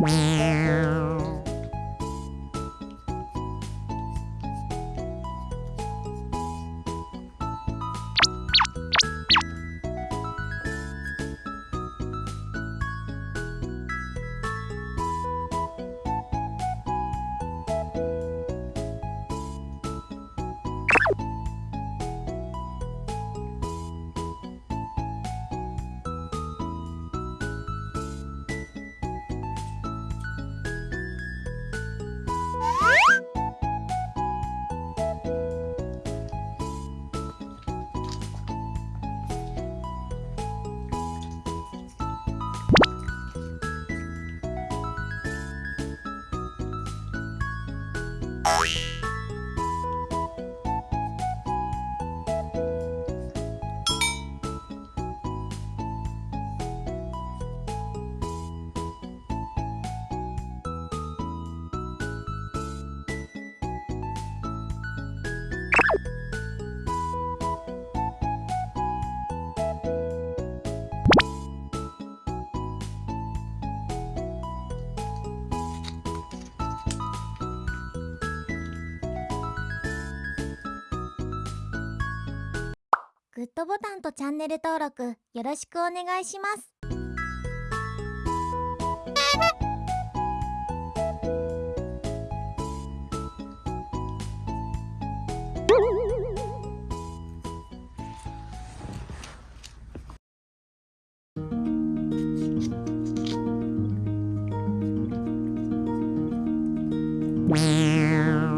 Wow. you グッドボタンとチャンネル登録よろしくお願いします Meow.